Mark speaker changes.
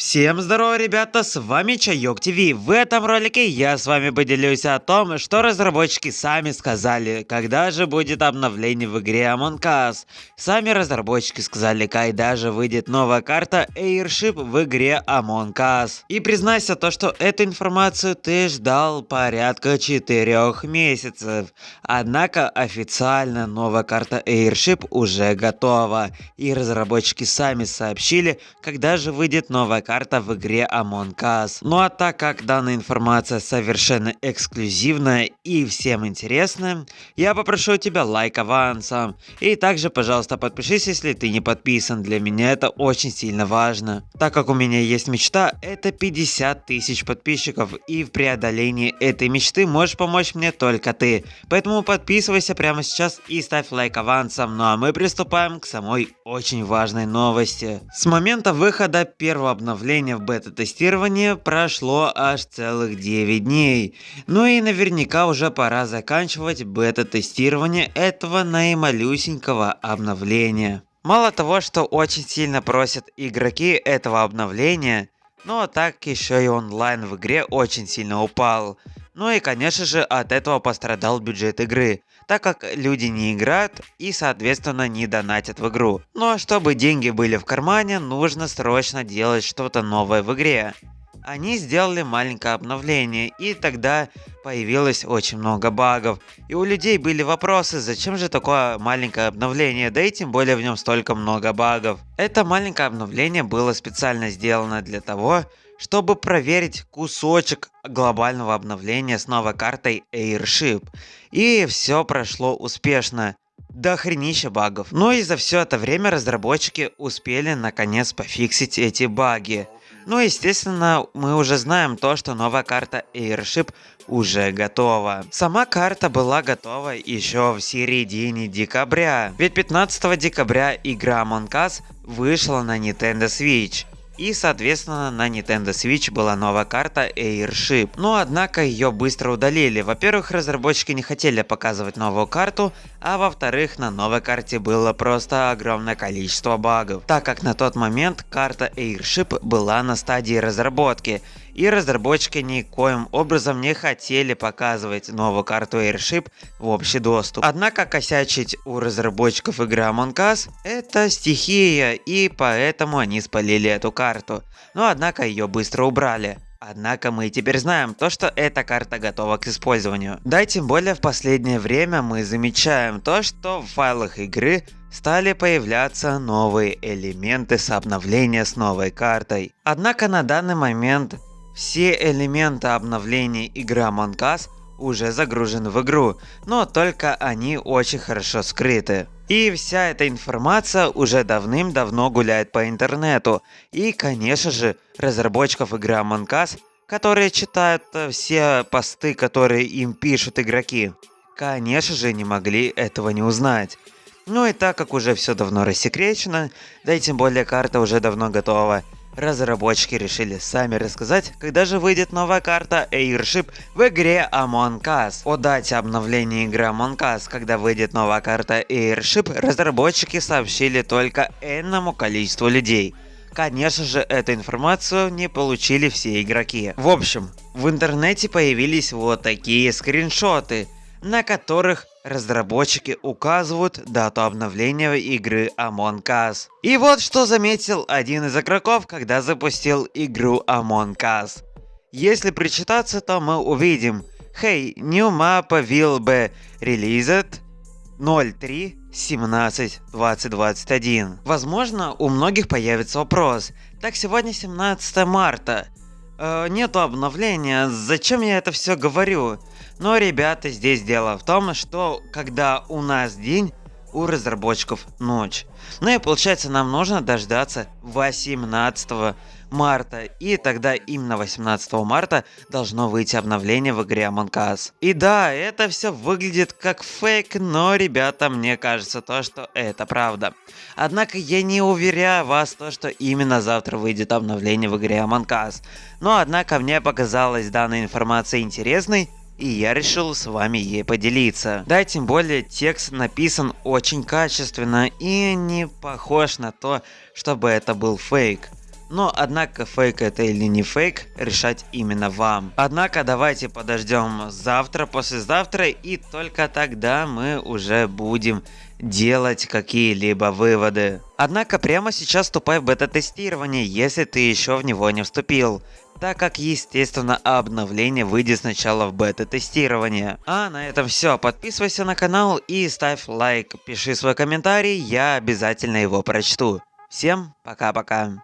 Speaker 1: Всем здорово, ребята, с вами Чайок ТВ. В этом ролике я с вами поделюсь о том, что разработчики сами сказали, когда же будет обновление в игре Among Us. Сами разработчики сказали, когда же выйдет новая карта Airship в игре Among Us. И признайся то, что эту информацию ты ждал порядка 4 месяцев. Однако официально новая карта Airship уже готова. И разработчики сами сообщили, когда же выйдет новая карта в игре Among Us. Ну а так как данная информация совершенно эксклюзивная и всем интересная, я попрошу тебя лайк авансом. И также, пожалуйста, подпишись, если ты не подписан. Для меня это очень сильно важно. Так как у меня есть мечта, это 50 тысяч подписчиков. И в преодолении этой мечты можешь помочь мне только ты. Поэтому подписывайся прямо сейчас и ставь лайк авансом. Ну а мы приступаем к самой очень важной новости. С момента выхода первого обновления обновления в бета-тестировании прошло аж целых 9 дней. Ну и наверняка уже пора заканчивать бета-тестирование этого наималюсенького обновления. Мало того, что очень сильно просят игроки этого обновления, но так еще и онлайн в игре очень сильно упал. Ну и конечно же от этого пострадал бюджет игры так как люди не играют и соответственно не донатят в игру. Ну а чтобы деньги были в кармане, нужно срочно делать что-то новое в игре. Они сделали маленькое обновление, и тогда появилось очень много багов. И у людей были вопросы, зачем же такое маленькое обновление, да и тем более в нем столько много багов. Это маленькое обновление было специально сделано для того, чтобы проверить кусочек глобального обновления с новой картой Airship. И все прошло успешно. До хренища багов. Но и за все это время разработчики успели наконец пофиксить эти баги. Ну, естественно, мы уже знаем то, что новая карта Airship уже готова. Сама карта была готова еще в середине декабря. Ведь 15 декабря игра Among Us вышла на Nintendo Switch. И соответственно на Nintendo Switch была новая карта Airship. Но однако ее быстро удалили. Во-первых, разработчики не хотели показывать новую карту, а во-вторых, на новой карте было просто огромное количество багов. Так как на тот момент карта Airship была на стадии разработки и разработчики никоим образом не хотели показывать новую карту Airship в общий доступ. Однако косячить у разработчиков игры Among Us это стихия и поэтому они спалили эту карту. Но однако ее быстро убрали. Однако мы теперь знаем то, что эта карта готова к использованию. Да и тем более в последнее время мы замечаем то, что в файлах игры стали появляться новые элементы с обновления с новой картой. Однако на данный момент все элементы обновления Among Us уже загружены в игру, но только они очень хорошо скрыты. И вся эта информация уже давным-давно гуляет по интернету. И конечно же разработчиков игры Among Us, которые читают э, все посты, которые им пишут игроки, конечно же не могли этого не узнать. Ну и так как уже все давно рассекречено, да и тем более карта уже давно готова, Разработчики решили сами рассказать, когда же выйдет новая карта Airship в игре Among Us. О дате обновления игры Among Us, когда выйдет новая карта Airship, разработчики сообщили только энному количеству людей. Конечно же, эту информацию не получили все игроки. В общем, в интернете появились вот такие скриншоты, на которых разработчики указывают дату обновления игры Among Us. И вот что заметил один из игроков, когда запустил игру Among Us. Если причитаться, то мы увидим Hey, new map will be released 03 17 2021. Возможно, у многих появится вопрос. Так сегодня 17 марта. Э, нету обновления, зачем я это все говорю? Но, ребята, здесь дело в том, что когда у нас день, у разработчиков ночь. Ну и получается нам нужно дождаться 18 марта. И тогда именно 18 марта должно выйти обновление в игре Among Us. И да, это все выглядит как фейк, но, ребята, мне кажется то, что это правда. Однако я не уверяю вас то, что именно завтра выйдет обновление в игре Among Us. Но однако мне показалась данная информация интересной, и я решил с вами ей поделиться. Да, тем более текст написан очень качественно и не похож на то, чтобы это был фейк. Но однако фейк это или не фейк, решать именно вам. Однако давайте подождем завтра, послезавтра и только тогда мы уже будем делать какие-либо выводы. Однако прямо сейчас вступай в бета-тестирование, если ты еще в него не вступил так как естественно обновление выйдет сначала в бета-тестирование. А на этом все, подписывайся на канал и ставь лайк, пиши свой комментарий, я обязательно его прочту. Всем пока-пока.